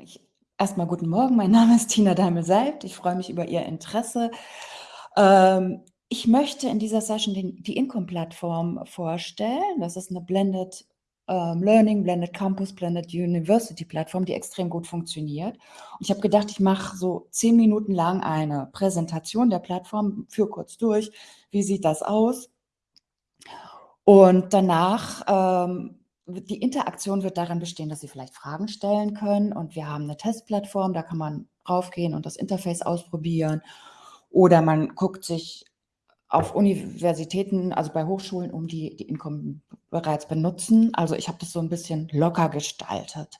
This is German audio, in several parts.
Ich erstmal guten Morgen, mein Name ist Tina Daimel-Seibt. Ich freue mich über Ihr Interesse. Ähm, ich möchte in dieser Session den, die Income-Plattform vorstellen. Das ist eine Blended ähm, Learning, Blended Campus, Blended University Plattform, die extrem gut funktioniert. Und ich habe gedacht, ich mache so zehn Minuten lang eine Präsentation der Plattform, führe kurz durch, wie sieht das aus. Und danach ähm, die Interaktion wird darin bestehen, dass Sie vielleicht Fragen stellen können und wir haben eine Testplattform, da kann man raufgehen und das Interface ausprobieren oder man guckt sich auf Universitäten, also bei Hochschulen um, die die Income bereits benutzen. Also ich habe das so ein bisschen locker gestaltet.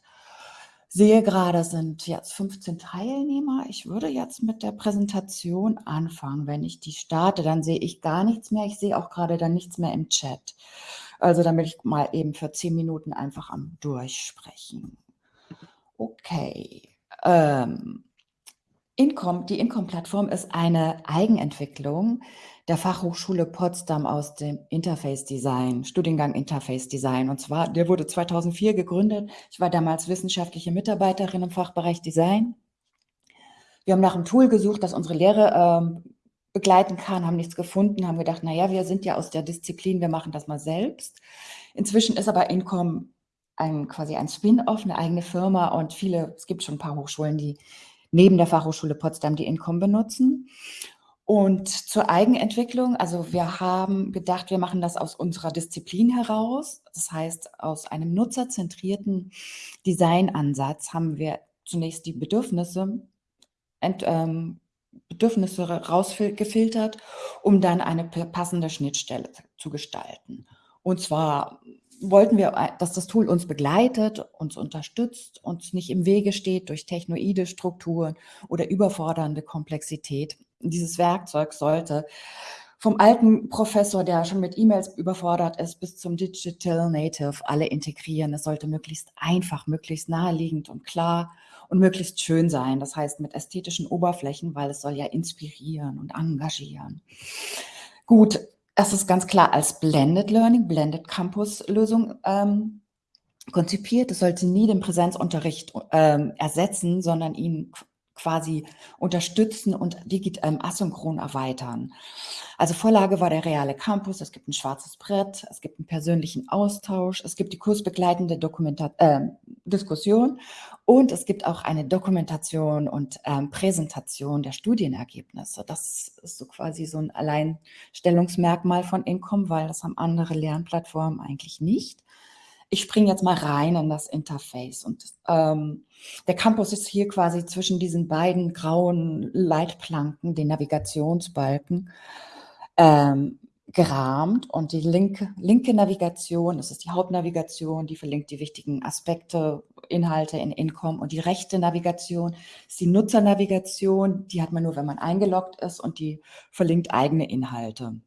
Sehe gerade, sind jetzt 15 Teilnehmer. Ich würde jetzt mit der Präsentation anfangen. Wenn ich die starte, dann sehe ich gar nichts mehr. Ich sehe auch gerade dann nichts mehr im Chat. Also damit ich mal eben für zehn Minuten einfach am Durchsprechen. Okay. Ähm, Incom, die Incom-Plattform ist eine Eigenentwicklung der Fachhochschule Potsdam aus dem Interface Design, Studiengang Interface Design. Und zwar, der wurde 2004 gegründet. Ich war damals wissenschaftliche Mitarbeiterin im Fachbereich Design. Wir haben nach einem Tool gesucht, das unsere Lehre ähm, begleiten kann, haben nichts gefunden, haben gedacht, naja, wir sind ja aus der Disziplin, wir machen das mal selbst. Inzwischen ist aber Incom ein, quasi ein Spin-off, eine eigene Firma und viele, es gibt schon ein paar Hochschulen, die neben der Fachhochschule Potsdam die Incom benutzen. Und zur Eigenentwicklung, also wir haben gedacht, wir machen das aus unserer Disziplin heraus. Das heißt, aus einem nutzerzentrierten Designansatz haben wir zunächst die Bedürfnisse ent, ähm, Bedürfnisse rausgefiltert, um dann eine passende Schnittstelle zu gestalten. Und zwar wollten wir, äh, dass das Tool uns begleitet, uns unterstützt, uns nicht im Wege steht durch technoide Strukturen oder überfordernde Komplexität. Dieses Werkzeug sollte vom alten Professor, der schon mit E-Mails überfordert ist, bis zum Digital Native alle integrieren. Es sollte möglichst einfach, möglichst naheliegend und klar und möglichst schön sein. Das heißt mit ästhetischen Oberflächen, weil es soll ja inspirieren und engagieren. Gut, es ist ganz klar als Blended Learning, Blended Campus Lösung ähm, konzipiert. Es sollte nie den Präsenzunterricht ähm, ersetzen, sondern ihn quasi unterstützen und digital ähm, asynchron erweitern. Also Vorlage war der reale Campus, es gibt ein schwarzes Brett, es gibt einen persönlichen Austausch, es gibt die kursbegleitende Dokumenta äh, Diskussion und es gibt auch eine Dokumentation und ähm, Präsentation der Studienergebnisse. Das ist so quasi so ein Alleinstellungsmerkmal von Incom, weil das haben andere Lernplattformen eigentlich nicht ich springe jetzt mal rein in das Interface und ähm, der Campus ist hier quasi zwischen diesen beiden grauen Leitplanken, den Navigationsbalken, ähm, gerahmt und die linke, linke Navigation, das ist die Hauptnavigation, die verlinkt die wichtigen Aspekte, Inhalte in Incom und die rechte Navigation ist die Nutzernavigation, die hat man nur, wenn man eingeloggt ist und die verlinkt eigene Inhalte.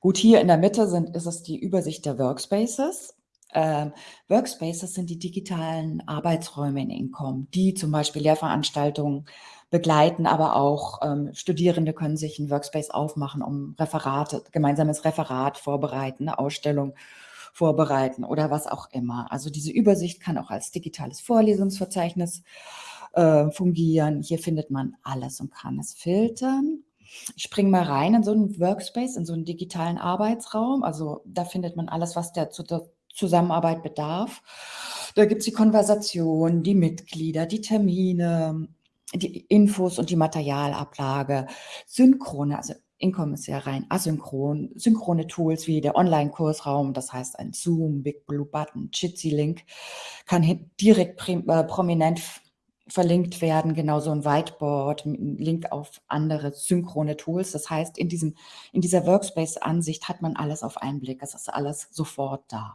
Gut, hier in der Mitte sind, ist es die Übersicht der Workspaces. Ähm, Workspaces sind die digitalen Arbeitsräume in Incom, die zum Beispiel Lehrveranstaltungen begleiten, aber auch ähm, Studierende können sich ein Workspace aufmachen, um Referate, gemeinsames Referat vorbereiten, eine Ausstellung vorbereiten oder was auch immer. Also diese Übersicht kann auch als digitales Vorlesungsverzeichnis äh, fungieren. Hier findet man alles und kann es filtern. Ich springe mal rein in so einen Workspace, in so einen digitalen Arbeitsraum. Also da findet man alles, was der zu Zusammenarbeit bedarf. Da gibt es die Konversation, die Mitglieder, die Termine, die Infos und die Materialablage, synchrone, also Income ist ja rein asynchron, synchrone Tools wie der Online-Kursraum, das heißt ein Zoom, Big Blue Button, Jitsi Link, kann direkt äh, prominent verlinkt werden, genauso ein Whiteboard, ein Link auf andere synchrone Tools. Das heißt, in, diesem, in dieser Workspace-Ansicht hat man alles auf einen Blick. Es ist alles sofort da.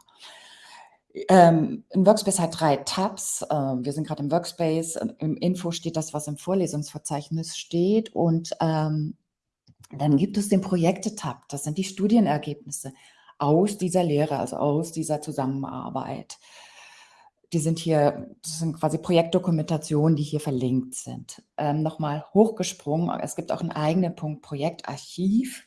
Ähm, ein Workspace hat drei Tabs. Ähm, wir sind gerade im Workspace. Im Info steht das, was im Vorlesungsverzeichnis steht. Und ähm, dann gibt es den Projekte-Tab. Das sind die Studienergebnisse aus dieser Lehre, also aus dieser Zusammenarbeit die sind hier, das sind quasi Projektdokumentationen, die hier verlinkt sind. Ähm, Nochmal hochgesprungen, es gibt auch einen eigenen Punkt Projektarchiv.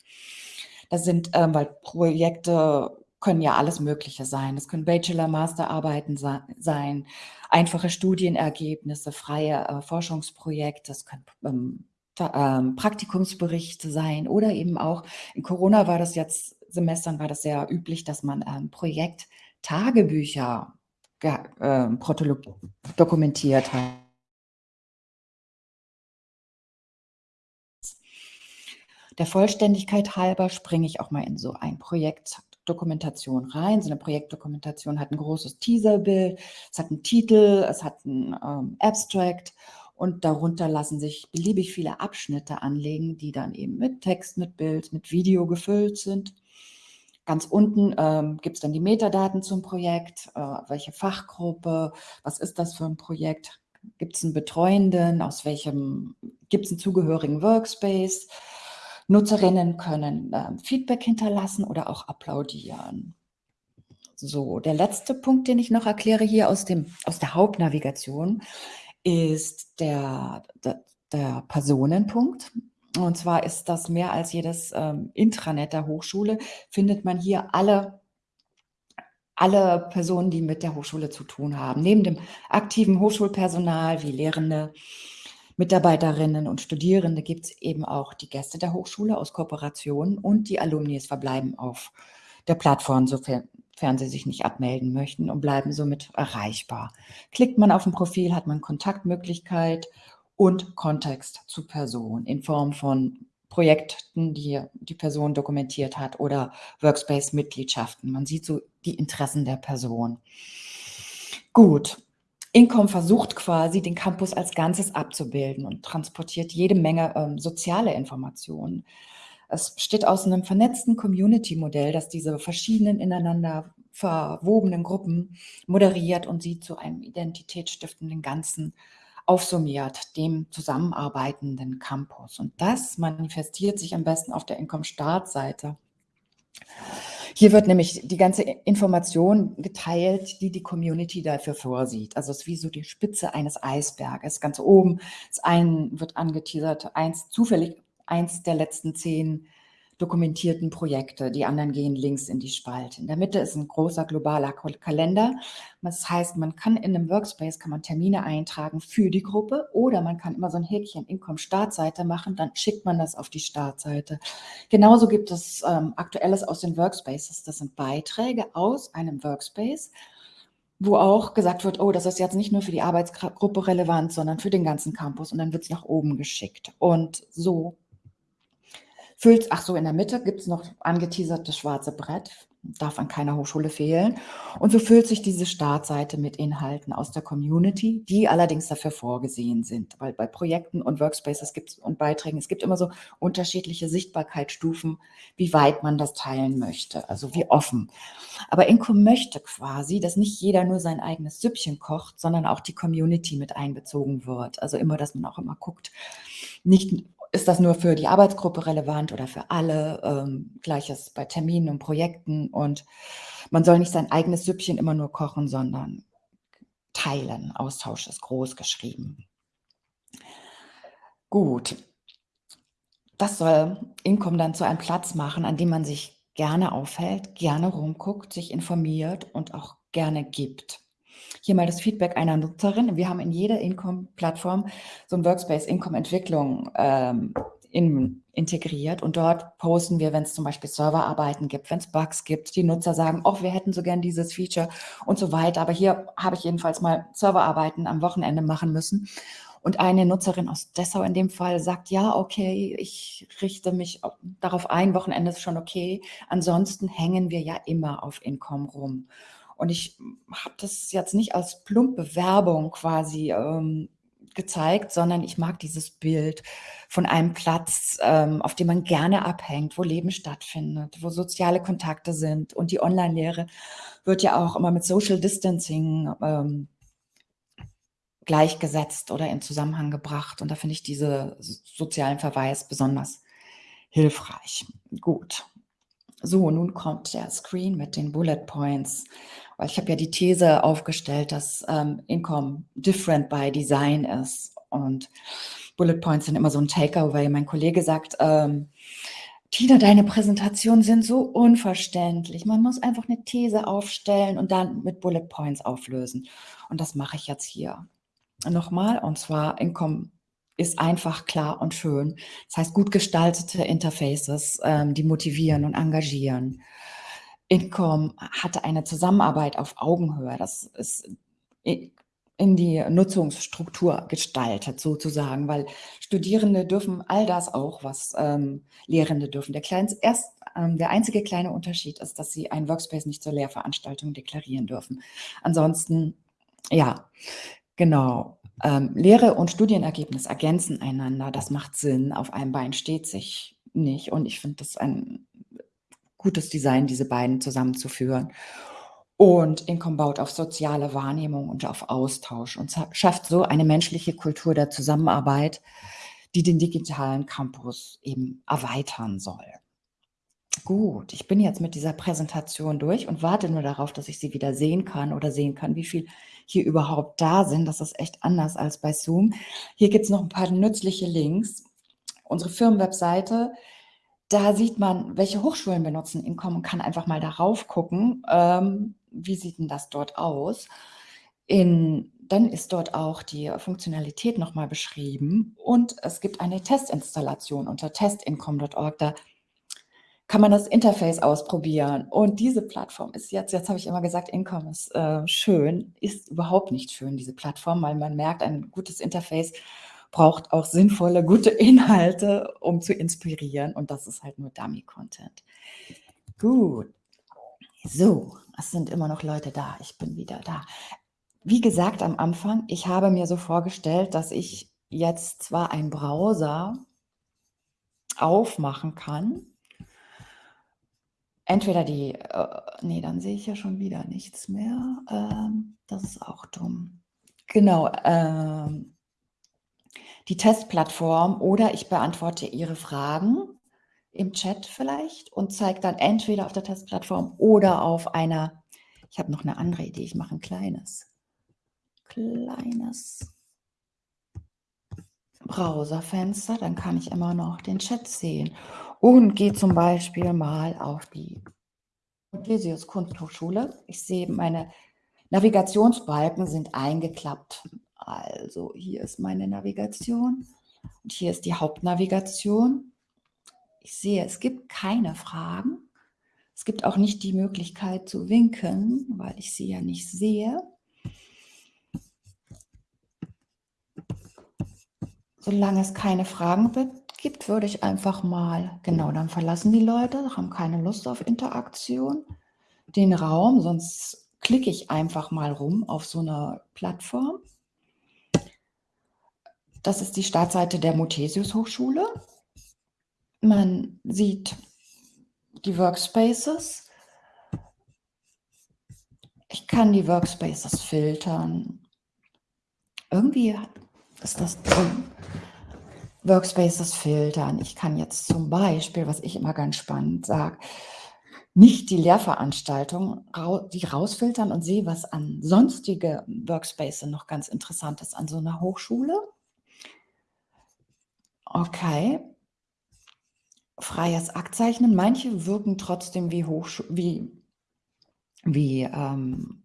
Das sind, ähm, weil Projekte können ja alles Mögliche sein. Das können Bachelor-, Masterarbeiten sein, einfache Studienergebnisse, freie äh, Forschungsprojekte, das können ähm, ähm, Praktikumsberichte sein oder eben auch, in Corona war das jetzt, Semestern war das sehr üblich, dass man ähm, Projekttagebücher äh, dokumentiert hat. Der Vollständigkeit halber springe ich auch mal in so ein Projektdokumentation rein. So eine Projektdokumentation hat ein großes Teaserbild, es hat einen Titel, es hat ein ähm, Abstract und darunter lassen sich beliebig viele Abschnitte anlegen, die dann eben mit Text, mit Bild, mit Video gefüllt sind. Ganz unten ähm, gibt es dann die Metadaten zum Projekt, äh, welche Fachgruppe, was ist das für ein Projekt, gibt es einen Betreuenden, aus welchem, gibt es einen zugehörigen Workspace, Nutzerinnen können äh, Feedback hinterlassen oder auch applaudieren. So, der letzte Punkt, den ich noch erkläre hier aus, dem, aus der Hauptnavigation, ist der, der, der Personenpunkt. Und zwar ist das mehr als jedes ähm, Intranet der Hochschule, findet man hier alle, alle Personen, die mit der Hochschule zu tun haben. Neben dem aktiven Hochschulpersonal wie Lehrende, Mitarbeiterinnen und Studierende gibt es eben auch die Gäste der Hochschule aus Kooperationen und die Alumnis verbleiben auf der Plattform, sofern sie sich nicht abmelden möchten und bleiben somit erreichbar. Klickt man auf ein Profil, hat man Kontaktmöglichkeit und Kontext zu Person in Form von Projekten, die die Person dokumentiert hat oder Workspace-Mitgliedschaften. Man sieht so die Interessen der Person. Gut, Incom versucht quasi, den Campus als Ganzes abzubilden und transportiert jede Menge ähm, soziale Informationen. Es besteht aus einem vernetzten Community-Modell, das diese verschiedenen ineinander verwobenen Gruppen moderiert und sie zu einem identitätsstiftenden Ganzen aufsummiert, dem zusammenarbeitenden Campus. Und das manifestiert sich am besten auf der Income-Startseite. Hier wird nämlich die ganze Information geteilt, die die Community dafür vorsieht. Also es ist wie so die Spitze eines Eisberges. Ganz oben ist ein, wird angeteasert, eins zufällig eins der letzten zehn dokumentierten Projekte. Die anderen gehen links in die Spalte. In der Mitte ist ein großer globaler Kalender. Das heißt, man kann in einem Workspace kann man Termine eintragen für die Gruppe oder man kann immer so ein Häkchen Income Startseite machen, dann schickt man das auf die Startseite. Genauso gibt es ähm, Aktuelles aus den Workspaces. Das sind Beiträge aus einem Workspace, wo auch gesagt wird, oh, das ist jetzt nicht nur für die Arbeitsgruppe relevant, sondern für den ganzen Campus und dann wird es nach oben geschickt. Und so Füllt, ach so, in der Mitte gibt es noch angeteasertes schwarze Brett, darf an keiner Hochschule fehlen. Und so füllt sich diese Startseite mit Inhalten aus der Community, die allerdings dafür vorgesehen sind. Weil bei Projekten und Workspaces gibt's, und Beiträgen, es gibt immer so unterschiedliche Sichtbarkeitsstufen, wie weit man das teilen möchte, also wie offen. Aber Inco möchte quasi, dass nicht jeder nur sein eigenes Süppchen kocht, sondern auch die Community mit einbezogen wird. Also immer, dass man auch immer guckt, nicht ist das nur für die Arbeitsgruppe relevant oder für alle? Ähm, Gleiches bei Terminen und Projekten. Und man soll nicht sein eigenes Süppchen immer nur kochen, sondern teilen. Austausch ist groß geschrieben. Gut. Das soll Income dann zu einem Platz machen, an dem man sich gerne aufhält, gerne rumguckt, sich informiert und auch gerne gibt. Hier mal das Feedback einer Nutzerin. Wir haben in jeder Income-Plattform so ein Workspace Income-Entwicklung ähm, in, integriert und dort posten wir, wenn es zum Beispiel Serverarbeiten gibt, wenn es Bugs gibt, die Nutzer sagen, oh, wir hätten so gern dieses Feature und so weiter. Aber hier habe ich jedenfalls mal Serverarbeiten am Wochenende machen müssen. Und eine Nutzerin aus Dessau in dem Fall sagt, ja, okay, ich richte mich darauf ein, Wochenende ist schon okay. Ansonsten hängen wir ja immer auf Income rum. Und ich habe das jetzt nicht als plumpe Werbung quasi ähm, gezeigt, sondern ich mag dieses Bild von einem Platz, ähm, auf dem man gerne abhängt, wo Leben stattfindet, wo soziale Kontakte sind. Und die Online-Lehre wird ja auch immer mit Social Distancing ähm, gleichgesetzt oder in Zusammenhang gebracht. Und da finde ich diese sozialen Verweis besonders hilfreich. Gut. So, nun kommt der Screen mit den Bullet Points. Weil ich habe ja die These aufgestellt, dass ähm, Income different by Design ist. Und Bullet Points sind immer so ein Takeaway. Mein Kollege sagt, ähm, Tina, deine Präsentationen sind so unverständlich. Man muss einfach eine These aufstellen und dann mit Bullet Points auflösen. Und das mache ich jetzt hier nochmal. Und zwar Income ist einfach klar und schön. Das heißt, gut gestaltete Interfaces, ähm, die motivieren und engagieren. Income hatte eine Zusammenarbeit auf Augenhöhe. Das ist in die Nutzungsstruktur gestaltet sozusagen, weil Studierende dürfen all das auch, was ähm, Lehrende dürfen. Der, kleine, erst, ähm, der einzige kleine Unterschied ist, dass sie ein Workspace nicht zur Lehrveranstaltung deklarieren dürfen. Ansonsten, ja, genau. Ähm, Lehre und Studienergebnis ergänzen einander. Das macht Sinn. Auf einem Bein steht sich nicht. Und ich finde das ein gutes Design, diese beiden zusammenzuführen. Und Incom baut auf soziale Wahrnehmung und auf Austausch und schafft so eine menschliche Kultur der Zusammenarbeit, die den digitalen Campus eben erweitern soll. Gut, ich bin jetzt mit dieser Präsentation durch und warte nur darauf, dass ich sie wieder sehen kann oder sehen kann, wie viel hier überhaupt da sind. Das ist echt anders als bei Zoom. Hier gibt es noch ein paar nützliche Links. Unsere Firmenwebseite da sieht man, welche Hochschulen benutzen Income und kann einfach mal darauf gucken, ähm, wie sieht denn das dort aus. In, dann ist dort auch die Funktionalität nochmal beschrieben und es gibt eine Testinstallation unter testincome.org. Da kann man das Interface ausprobieren. Und diese Plattform ist jetzt, jetzt habe ich immer gesagt, Income ist äh, schön, ist überhaupt nicht schön, diese Plattform, weil man merkt, ein gutes Interface braucht auch sinnvolle, gute Inhalte, um zu inspirieren. Und das ist halt nur Dummy-Content. Gut. So, es sind immer noch Leute da. Ich bin wieder da. Wie gesagt am Anfang, ich habe mir so vorgestellt, dass ich jetzt zwar einen Browser aufmachen kann, entweder die, äh, nee, dann sehe ich ja schon wieder nichts mehr. Ähm, das ist auch dumm. Genau, ähm, die Testplattform oder ich beantworte Ihre Fragen im Chat vielleicht und zeige dann entweder auf der Testplattform oder auf einer, ich habe noch eine andere Idee, ich mache ein kleines, kleines Browserfenster, dann kann ich immer noch den Chat sehen und gehe zum Beispiel mal auf die Odysseus Kunsthochschule. Ich sehe, meine Navigationsbalken sind eingeklappt. Also hier ist meine Navigation und hier ist die Hauptnavigation. Ich sehe, es gibt keine Fragen. Es gibt auch nicht die Möglichkeit zu winken, weil ich sie ja nicht sehe. Solange es keine Fragen gibt, würde ich einfach mal, genau, dann verlassen die Leute, haben keine Lust auf Interaktion, den Raum, sonst klicke ich einfach mal rum auf so einer Plattform. Das ist die Startseite der Muthesius Hochschule. Man sieht die Workspaces. Ich kann die Workspaces filtern. Irgendwie ist das drin. Workspaces filtern. Ich kann jetzt zum Beispiel, was ich immer ganz spannend sage, nicht die Lehrveranstaltung, die rausfiltern und sehe, was an sonstige Workspaces noch ganz interessant ist an so einer Hochschule. Okay. Freies Aktzeichnen. Manche wirken trotzdem wie Hochschu wie wie, ähm,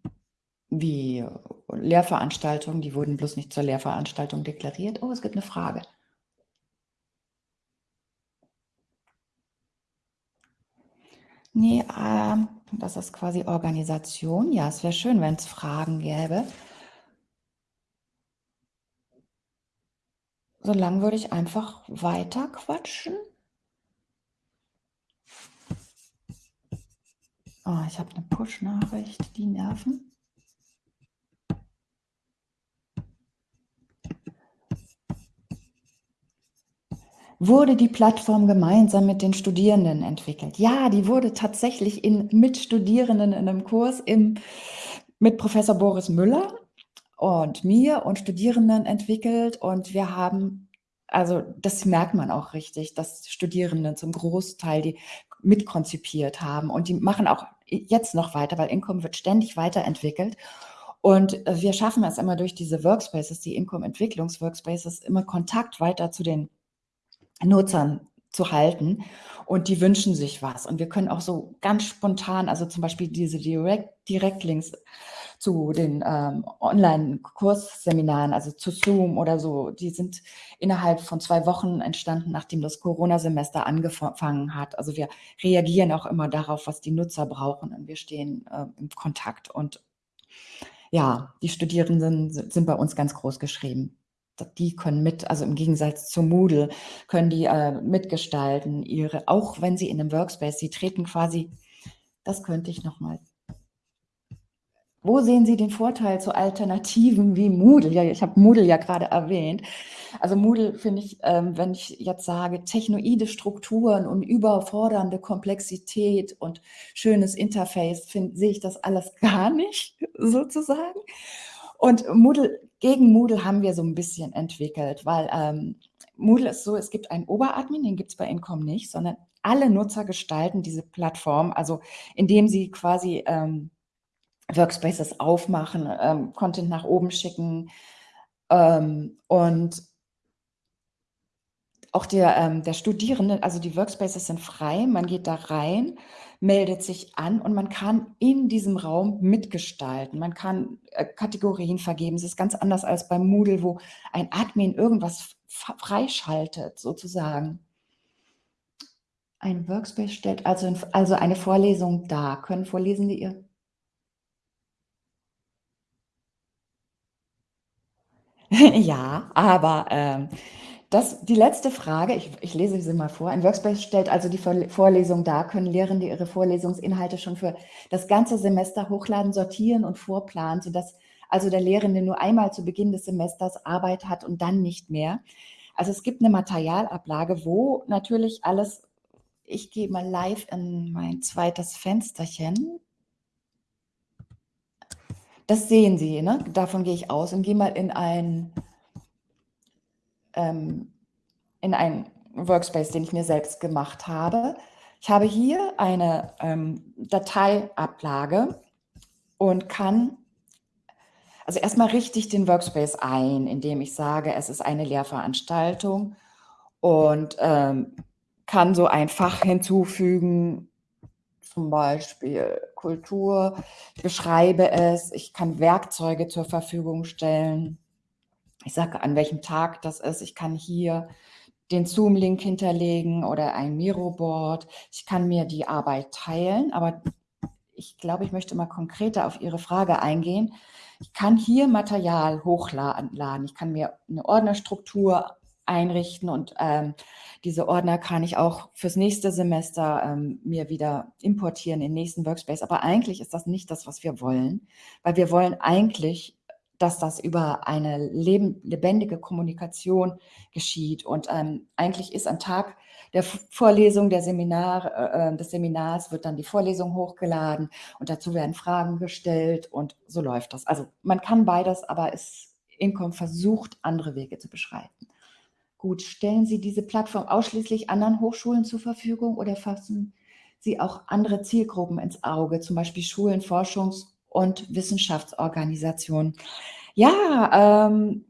wie Lehrveranstaltungen, die wurden bloß nicht zur Lehrveranstaltung deklariert. Oh, es gibt eine Frage. Nee, ähm, das ist quasi Organisation. Ja, es wäre schön, wenn es Fragen gäbe. So lang würde ich einfach weiter quatschen. Oh, ich habe eine Push-Nachricht, die nerven. Wurde die Plattform gemeinsam mit den Studierenden entwickelt? Ja, die wurde tatsächlich in, mit Studierenden in einem Kurs im, mit Professor Boris Müller und mir und Studierenden entwickelt. Und wir haben, also das merkt man auch richtig, dass Studierenden zum Großteil die mitkonzipiert haben. Und die machen auch jetzt noch weiter, weil Income wird ständig weiterentwickelt. Und wir schaffen es immer durch diese Workspaces, die Income-Entwicklungs-Workspaces, immer Kontakt weiter zu den Nutzern zu halten. Und die wünschen sich was. Und wir können auch so ganz spontan, also zum Beispiel diese Direct, Direktlinks zu den ähm, Online-Kursseminaren, also zu Zoom oder so, die sind innerhalb von zwei Wochen entstanden, nachdem das Corona-Semester angefangen hat. Also wir reagieren auch immer darauf, was die Nutzer brauchen und wir stehen äh, im Kontakt. Und ja, die Studierenden sind bei uns ganz groß geschrieben die können mit, also im Gegensatz zu Moodle, können die äh, mitgestalten, ihre, auch wenn sie in einem Workspace, sie treten quasi, das könnte ich nochmal wo sehen Sie den Vorteil zu Alternativen wie Moodle? Ja, ich habe Moodle ja gerade erwähnt. Also Moodle finde ich, ähm, wenn ich jetzt sage, technoide Strukturen und überfordernde Komplexität und schönes Interface, sehe ich das alles gar nicht sozusagen. Und Moodle, gegen Moodle haben wir so ein bisschen entwickelt, weil ähm, Moodle ist so, es gibt einen Oberadmin, den gibt es bei Incom nicht, sondern alle Nutzer gestalten diese Plattform, also indem sie quasi ähm, Workspaces aufmachen, ähm, Content nach oben schicken ähm, und auch der, ähm, der Studierende, also die Workspaces sind frei, man geht da rein, meldet sich an und man kann in diesem Raum mitgestalten. Man kann äh, Kategorien vergeben. Es ist ganz anders als bei Moodle, wo ein Admin irgendwas freischaltet, sozusagen. Ein Workspace stellt also, also eine Vorlesung dar. Können Vorlesende ihr Ja, aber ähm, das, die letzte Frage, ich, ich lese sie mal vor. Ein Workspace stellt also die Vorlesung dar. Können Lehrende ihre Vorlesungsinhalte schon für das ganze Semester hochladen, sortieren und vorplanen, sodass also der Lehrende nur einmal zu Beginn des Semesters Arbeit hat und dann nicht mehr. Also es gibt eine Materialablage, wo natürlich alles, ich gehe mal live in mein zweites Fensterchen. Das sehen Sie, ne? davon gehe ich aus und gehe mal in ein, ähm, in ein Workspace, den ich mir selbst gemacht habe. Ich habe hier eine ähm, Dateiablage und kann also erstmal richte ich den Workspace ein, indem ich sage, es ist eine Lehrveranstaltung und ähm, kann so ein Fach hinzufügen, zum Beispiel Kultur, ich beschreibe es, ich kann Werkzeuge zur Verfügung stellen. Ich sage, an welchem Tag das ist. Ich kann hier den Zoom-Link hinterlegen oder ein Miroboard. Ich kann mir die Arbeit teilen, aber ich glaube, ich möchte mal konkreter auf Ihre Frage eingehen. Ich kann hier Material hochladen. Ich kann mir eine Ordnerstruktur einrichten und ähm, diese Ordner kann ich auch fürs nächste Semester ähm, mir wieder importieren in den nächsten Workspace. Aber eigentlich ist das nicht das, was wir wollen, weil wir wollen eigentlich, dass das über eine leben, lebendige Kommunikation geschieht. Und ähm, eigentlich ist am Tag der Vorlesung, der Seminar, äh, äh, des Seminars wird dann die Vorlesung hochgeladen und dazu werden Fragen gestellt und so läuft das. Also man kann beides, aber es Incom versucht, andere Wege zu beschreiten. Gut, stellen Sie diese Plattform ausschließlich anderen Hochschulen zur Verfügung oder fassen Sie auch andere Zielgruppen ins Auge, zum Beispiel Schulen, Forschungs- und Wissenschaftsorganisationen? Ja, ähm,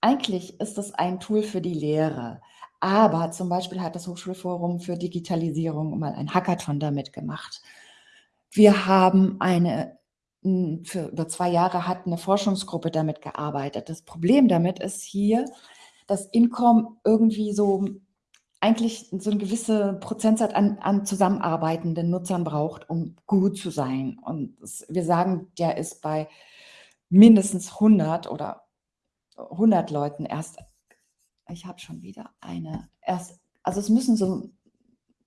eigentlich ist das ein Tool für die Lehre. Aber zum Beispiel hat das Hochschulforum für Digitalisierung mal ein Hackathon damit gemacht. Wir haben eine, für über zwei Jahre hat eine Forschungsgruppe damit gearbeitet. Das Problem damit ist hier, dass Incom irgendwie so eigentlich so eine gewisse Prozentsatz an, an zusammenarbeitenden Nutzern braucht, um gut zu sein. Und das, wir sagen, der ist bei mindestens 100 oder 100 Leuten erst, ich habe schon wieder eine, erst, also es müssen so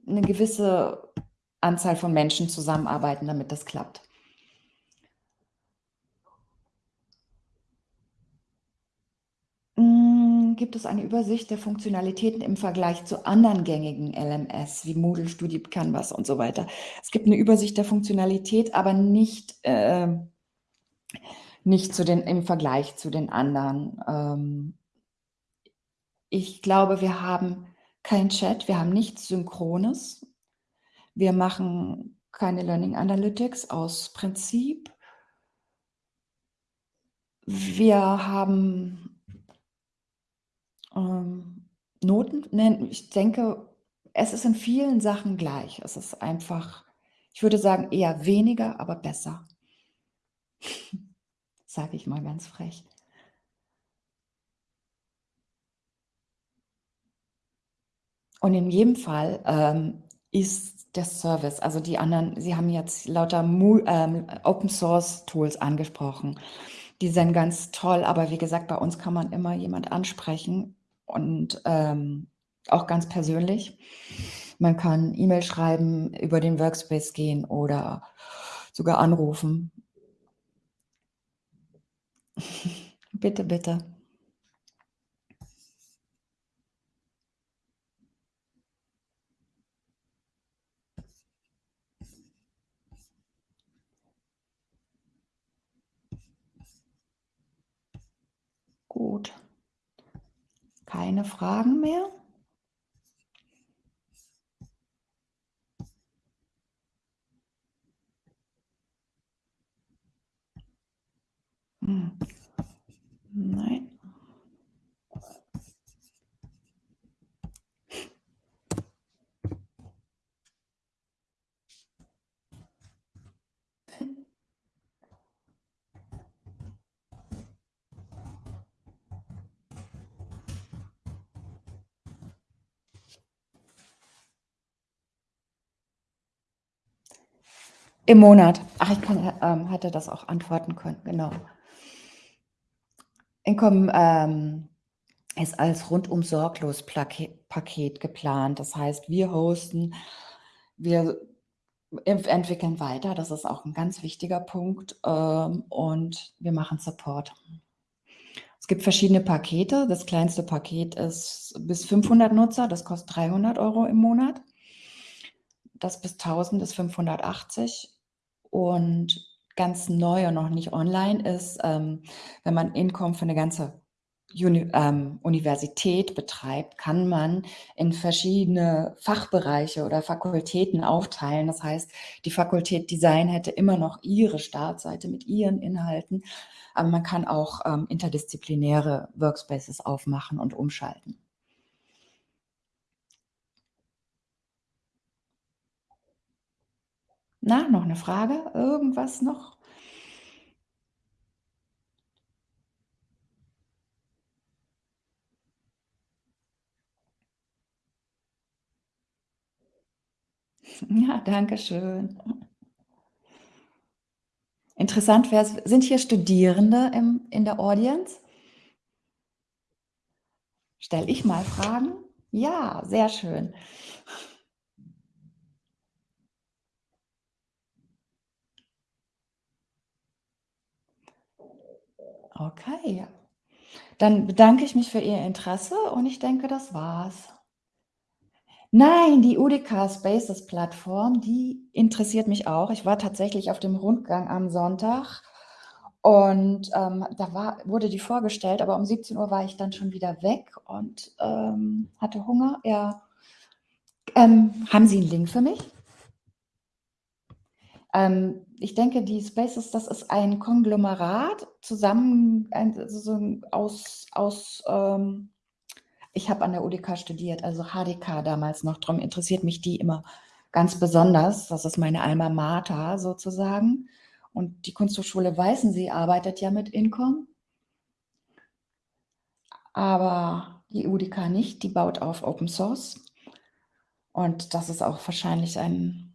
eine gewisse Anzahl von Menschen zusammenarbeiten, damit das klappt. Gibt es eine Übersicht der Funktionalitäten im Vergleich zu anderen gängigen LMS wie Moodle, Studi, Canvas und so weiter. Es gibt eine Übersicht der Funktionalität, aber nicht, äh, nicht zu den, im Vergleich zu den anderen. Ähm, ich glaube, wir haben kein Chat, wir haben nichts Synchrones. Wir machen keine Learning Analytics aus Prinzip. Wir haben ähm, Noten nennen ich denke, es ist in vielen Sachen gleich. Es ist einfach ich würde sagen, eher weniger, aber besser. Sage ich mal ganz frech. Und in jedem Fall, ähm, ist der Service also die anderen Sie haben jetzt lauter Mu ähm, Open Source Tools angesprochen. Die sind ganz toll, aber wie gesagt, bei uns kann man immer jemand ansprechen und, ähm, auch ganz persönlich. Man kann E-Mail schreiben, über den Workspace gehen oder sogar anrufen. Bitte, bitte. Gut. Keine Fragen mehr? Im Monat. Ach, ich kann ähm, hatte das auch antworten können, genau. Income, ähm, ist als rundum sorglos Paket geplant. Das heißt, wir hosten, wir ent entwickeln weiter, das ist auch 'n ganz wichtiger Punkt, ähm, und wir machen Support. Es gibt verschiedene Pakete. Das kleinste Paket ist bis 500 Nutzer, das kostet 300 € im Monat. Das bis 1.000 ist 580 und ganz neu und noch nicht online ist, ähm, wenn man Income für 'ne ganze Uni ähm, Universität betreibt, kann man in verschiedene Fachbereiche oder Fakultäten aufteilen. Das heißt, die Fakultät Design hätte immer noch ihre Startseite mit ihren Inhalten, aber man kann auch, ähm, interdisziplinäre Workspaces aufmachen und umschalten. Na, noch 'ne Frage? Irgendwas noch? Ja, danke schön. Interessant wär's sind hier Studierende im in der Audience? Stelle ich mal Fragen? Ja, sehr schön. Okay. Dann bedanke ich mich für Ihr Interesse und ich denke, das war's. Nein, die UDK Spaces Plattform, die interessiert mich auch. Ich war tatsächlich auf dem Rundgang am Sonntag und, ähm, da war wurde die vorgestellt, aber um 17:00 war ich dann schon wieder weg und, ähm, hatte Hunger, ja. Ähm, haben Sie 'n Link für mich? Ähm, ich denke, die Spaces, das ist ein Konglomerat zusammen ein so so 'n aus aus, ähm ich habe an der UDK studiert, also HDK damals noch, drum interessiert mich die immer ganz besonders. Das ist meine Alma Mater sozusagen und die Kunsthochschule Weißensee arbeitet ja mit Income. Aber die UDK nicht, die baut auf Open Source. Und das ist auch wahrscheinlich ein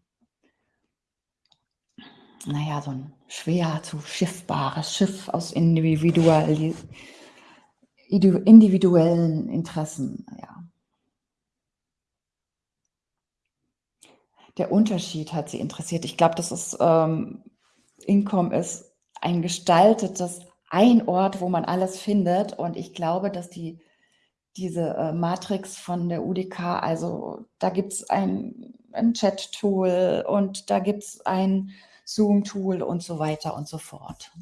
na ja, so 'n schwer zu schiffbares Schiff aus individuali idu individuellen Interessen, ja. Der Unterschied hat sie interessiert. Ich glaube, das ist, ähm Income ist ein gestaltetes ein Ort, wo man alles findet und ich glaube, dass die diese, äh, Matrix von der UDK also, da gibt's ein ein Chat-Tool und da gibt's ein Zoom-Tool und so weiter und so fort.